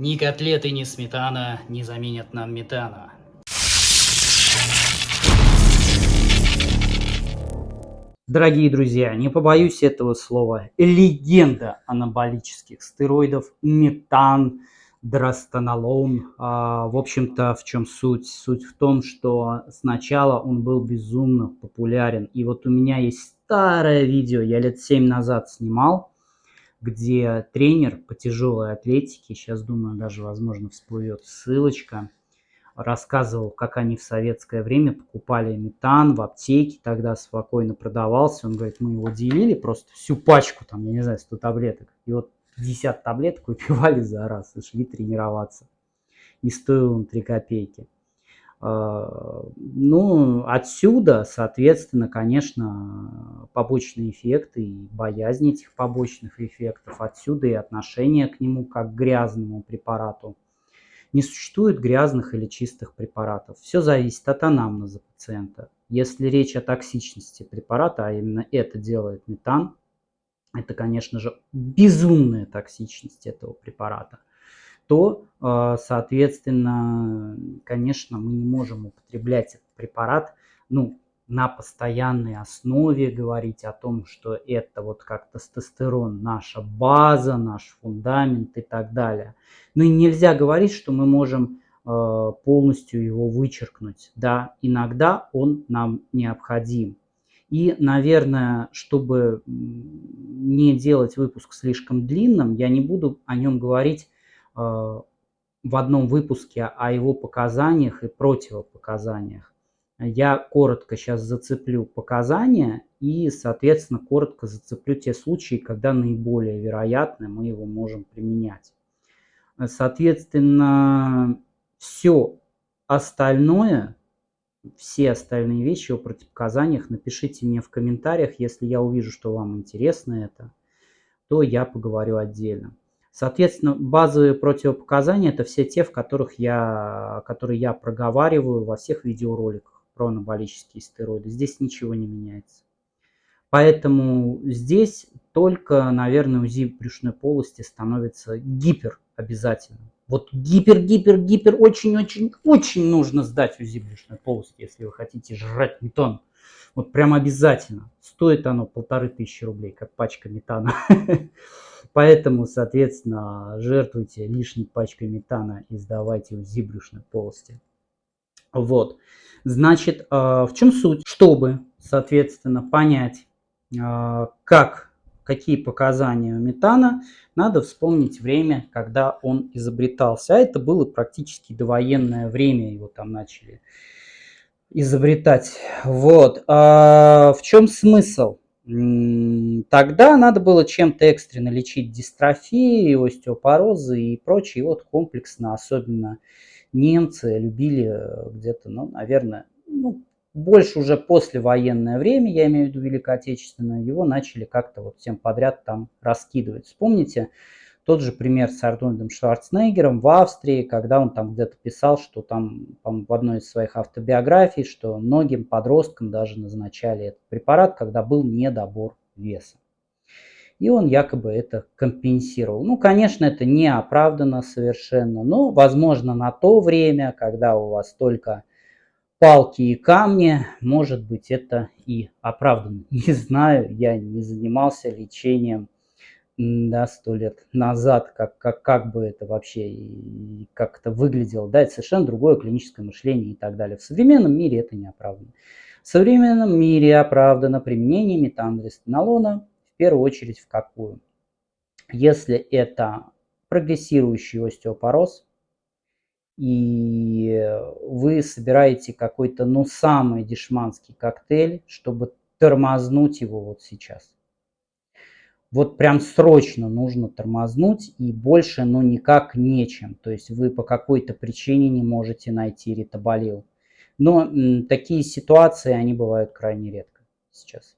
Ни котлеты, ни сметана не заменят нам метана. Дорогие друзья, не побоюсь этого слова, легенда анаболических стероидов метан, драстонолон. А, в общем-то, в чем суть? Суть в том, что сначала он был безумно популярен. И вот у меня есть старое видео, я лет 7 назад снимал, где тренер по тяжелой атлетике, сейчас думаю, даже, возможно, всплывет ссылочка, рассказывал, как они в советское время покупали метан в аптеке, тогда спокойно продавался. Он говорит, мы его делили просто всю пачку, там, я не знаю, 100 таблеток. И вот 50 таблеток выпивали за раз и шли тренироваться. И стоил он 3 копейки. Ну, отсюда, соответственно, конечно, побочные эффекты и боязнь этих побочных эффектов. Отсюда и отношение к нему как к грязному препарату. Не существует грязных или чистых препаратов. Все зависит от анамнеза пациента. Если речь о токсичности препарата, а именно это делает метан, это, конечно же, безумная токсичность этого препарата – то, э, соответственно, конечно, мы не можем употреблять этот препарат ну, на постоянной основе, говорить о том, что это вот как тестостерон наша база, наш фундамент и так далее. Ну и нельзя говорить, что мы можем э, полностью его вычеркнуть. Да, иногда он нам необходим. И, наверное, чтобы не делать выпуск слишком длинным, я не буду о нем говорить в одном выпуске о его показаниях и противопоказаниях. Я коротко сейчас зацеплю показания и, соответственно, коротко зацеплю те случаи, когда наиболее вероятно мы его можем применять. Соответственно, все остальное, все остальные вещи о противопоказаниях напишите мне в комментариях, если я увижу, что вам интересно это, то я поговорю отдельно. Соответственно, базовые противопоказания – это все те, в которых я, которые я проговариваю во всех видеороликах про анаболические стероиды. Здесь ничего не меняется. Поэтому здесь только, наверное, УЗИ брюшной полости становится гипер обязательным. Вот гипер-гипер-гипер очень-очень-очень нужно сдать УЗИ брюшной полости, если вы хотите жрать метан. Вот прям обязательно. Стоит оно полторы тысячи рублей, как пачка метана. Поэтому, соответственно, жертвуйте лишней пачкой метана и сдавайте УЗИ брюшной полости. Вот. Значит, а, в чем суть? Чтобы, соответственно, понять, а, как, какие показания у метана, надо вспомнить время, когда он изобретался. А это было практически довоенное время, его там начали изобретать. Вот. А в чем смысл? Тогда надо было чем-то экстренно лечить дистрофии, остеопорозы и прочие. вот комплексно, особенно немцы любили э, где-то, ну, наверное, ну, больше уже послевоенное время, я имею в виду Великое Отечественное, его начали как-то вот всем подряд там раскидывать. Вспомните, тот же пример с Арнольдом Шварценеггером в Австрии, когда он там где-то писал, что там в одной из своих автобиографий, что многим подросткам даже назначали этот препарат, когда был недобор веса. И он якобы это компенсировал. Ну, конечно, это не оправдано совершенно, но, возможно, на то время, когда у вас только палки и камни, может быть, это и оправдано. Не знаю, я не занимался лечением да, сто лет назад, как, как, как бы это вообще, как это выглядело, да, это совершенно другое клиническое мышление и так далее. В современном мире это не оправдано. В современном мире оправдано применение метандрестенолона в первую очередь в какую? Если это прогрессирующий остеопороз, и вы собираете какой-то, ну, самый дешманский коктейль, чтобы тормознуть его вот сейчас – вот прям срочно нужно тормознуть и больше, ну, никак нечем. То есть вы по какой-то причине не можете найти ритоболил. Но такие ситуации, они бывают крайне редко сейчас.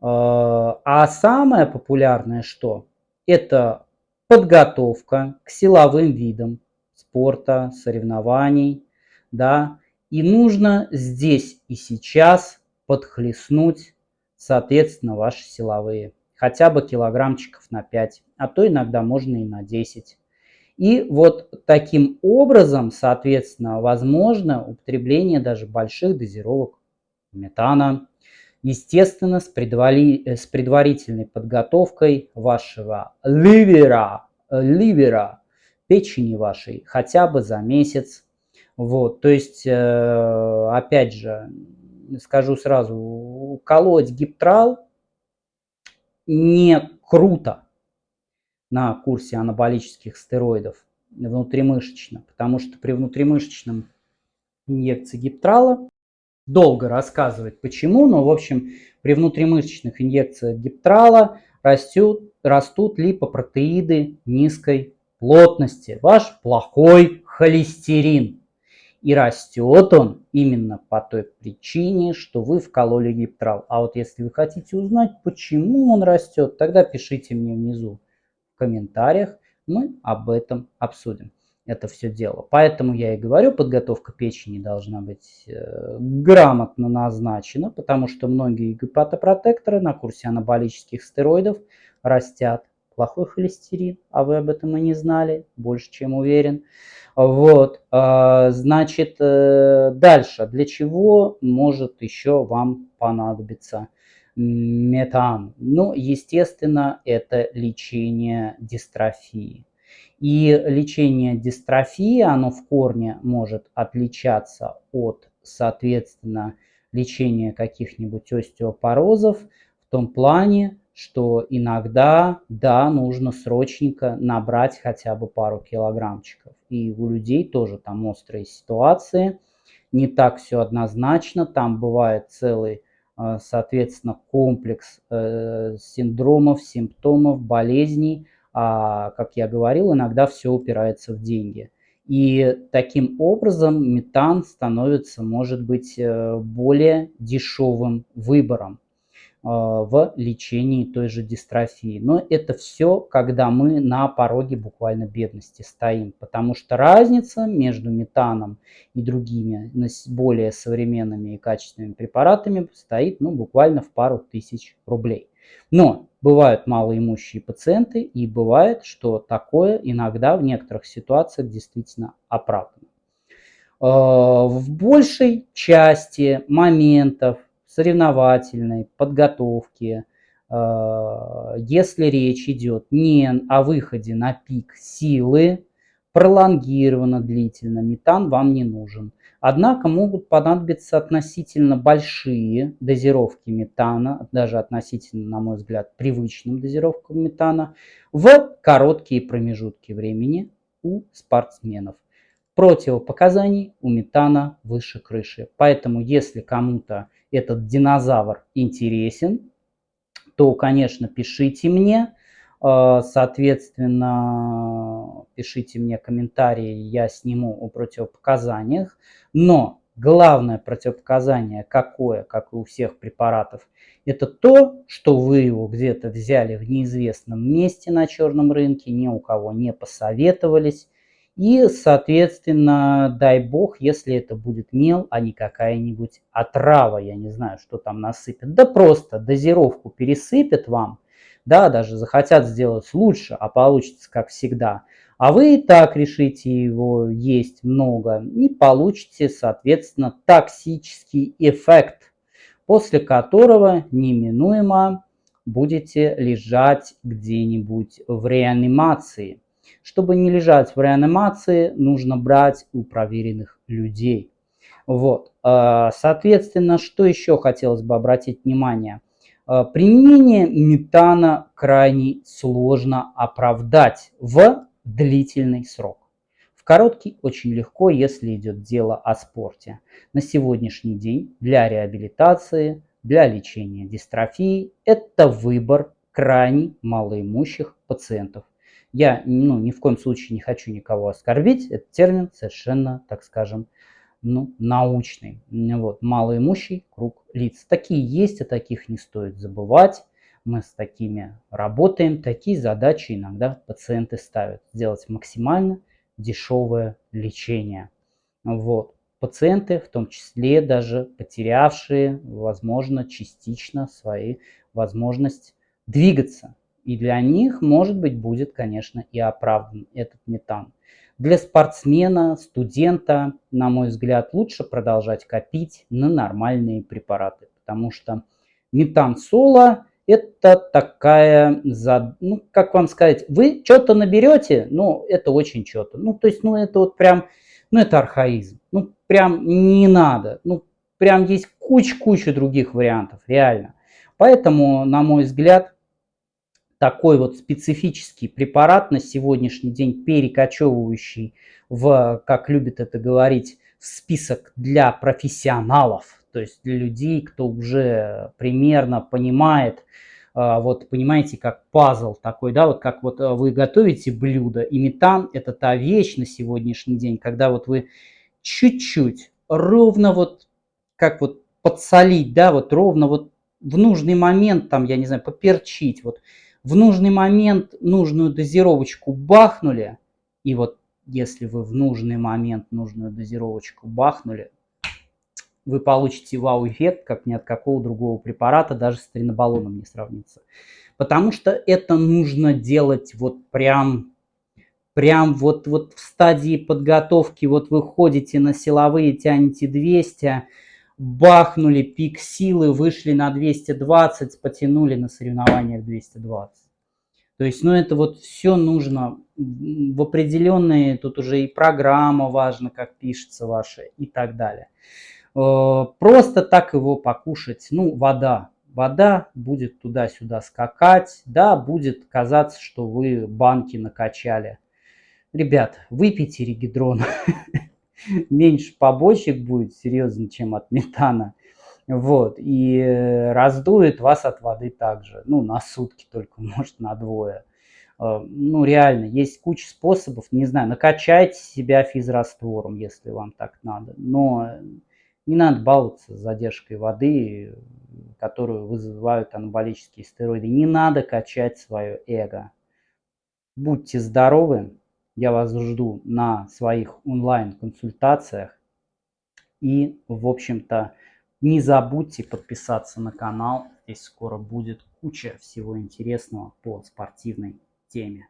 А, а самое популярное что? Это подготовка к силовым видам спорта, соревнований, да, и нужно здесь и сейчас подхлестнуть, соответственно, ваши силовые хотя бы килограммчиков на 5, а то иногда можно и на 10. И вот таким образом, соответственно, возможно употребление даже больших дозировок метана. Естественно, с, предвали, с предварительной подготовкой вашего ливера, ливера, печени вашей хотя бы за месяц. Вот, то есть, э, опять же, скажу сразу, колоть гиптрал не круто на курсе анаболических стероидов внутримышечно, потому что при внутримышечном инъекции гиптрала долго рассказывать почему, но в общем при внутримышечных инъекциях гиптрала растут, растут липопротеиды низкой плотности, ваш плохой холестерин. И растет он именно по той причине, что вы вкололи гиптрал. А вот если вы хотите узнать, почему он растет, тогда пишите мне внизу в комментариях. Мы об этом обсудим. Это все дело. Поэтому я и говорю, подготовка печени должна быть э, грамотно назначена, потому что многие гепатопротекторы на курсе анаболических стероидов растят плохой холестерин, а вы об этом и не знали, больше чем уверен. Вот, а, значит, э, дальше. Для чего может еще вам понадобиться метан? Ну, естественно, это лечение дистрофии. И лечение дистрофии, оно в корне может отличаться от, соответственно, лечения каких-нибудь остеопорозов в том плане, что иногда, да, нужно срочненько набрать хотя бы пару килограммчиков. И у людей тоже там острые ситуации, не так все однозначно, там бывает целый, э, соответственно, комплекс э, синдромов, симптомов, болезней, а, как я говорил, иногда все упирается в деньги. И таким образом метан становится, может быть, э, более дешевым выбором. А, в лечении той же дистрофии. Но это все, когда мы на пороге буквально бедности стоим, потому что разница между метаном и другими более современными и качественными препаратами стоит ну, буквально в пару тысяч рублей. Но бывают малоимущие пациенты и бывает, что такое иногда в некоторых ситуациях действительно оправдано. А, в большей части моментов соревновательной подготовки, э, если речь идет не о выходе на пик силы, пролонгированно, длительно, метан вам не нужен. Однако могут понадобиться относительно большие дозировки метана, даже относительно, на мой взгляд, привычным дозировкам метана, в короткие промежутки времени у спортсменов. Противопоказаний у метана выше крыши. Поэтому, если кому-то этот динозавр интересен, то, конечно, пишите мне. Э, соответственно, пишите мне комментарии, я сниму о противопоказаниях. Но главное противопоказание какое, как и у всех препаратов, это то, что вы его где-то взяли в неизвестном месте на черном рынке, ни у кого не посоветовались, и, соответственно, дай бог, если это будет мел, а не какая-нибудь отрава, я не знаю, что там насыпят. Да просто дозировку пересыпят вам, да, даже захотят сделать лучше, а получится как всегда. А вы и так решите его есть много и получите, соответственно, токсический эффект, после которого неминуемо будете лежать где-нибудь в реанимации. Чтобы не лежать в реанимации, нужно брать у проверенных людей. Вот. А, соответственно, что еще хотелось бы обратить внимание? А, применение метана крайне сложно оправдать в длительный срок. В короткий очень легко, если идет дело о спорте. На сегодняшний день для реабилитации, для лечения дистрофии это выбор крайне малоимущих пациентов. Я ну, ни в коем случае не хочу никого оскорбить. Этот термин совершенно, так скажем, ну, научный. Вот, малоимущий круг лиц. Такие есть, а таких не стоит забывать. Мы с такими работаем. Такие задачи иногда пациенты ставят. Сделать максимально дешевое лечение. Вот. Пациенты, в том числе даже потерявшие, возможно, частично свои возможность двигаться И для них, может быть, будет, конечно, и оправдан этот метан. Для спортсмена, студента, на мой взгляд, лучше продолжать копить на нормальные препараты, потому что метан соло это такая, ну, как вам сказать, вы что-то наберете, ну, это очень что-то. Ну, то есть, ну, это вот прям, ну, это архаизм. Ну, прям не надо. Ну, прям есть куча-куча других вариантов, реально. Поэтому, на мой взгляд, такой вот специфический препарат на сегодняшний день, перекочевывающий в, как любит это говорить, в список для профессионалов, то есть для людей, кто уже примерно понимает, а, вот понимаете, как пазл такой, да, вот как вот а, вы готовите блюдо, и метан это та вещь на сегодняшний день, когда вот вы чуть-чуть, ровно вот, как вот подсолить, да, вот ровно вот в нужный момент, там, я не знаю, поперчить, вот в нужный момент нужную дозировочку бахнули, и вот если вы в нужный момент нужную дозировочку бахнули, вы получите вау-эффект, как ни от какого другого препарата, даже с тринобалоном не сравнится. Потому что это нужно делать вот прям, прям вот, вот в стадии подготовки, вот вы ходите на силовые, тянете 200, бахнули пик силы, вышли на 220, потянули на соревнованиях 220. То есть, ну, это вот все нужно в определенные, тут уже и программа важна, как пишется ваша и так далее. Э, просто так его покушать, ну, вода. Вода будет туда-сюда скакать, да, будет казаться, что вы банки накачали. Ребят, выпейте регидрон. Меньше побочек будет, серьезно, чем от метана. Вот, и э, раздует вас от воды также, ну, на сутки только, может, на двое. Э, ну, реально, есть куча способов, не знаю, накачайте себя физраствором, если вам так надо, но не надо баловаться с задержкой воды, которую вызывают анаболические стероиды. Не надо качать свое эго. Будьте здоровы. Я вас жду на своих онлайн-консультациях. И, в общем-то, не забудьте подписаться на канал. Здесь скоро будет куча всего интересного по спортивной теме.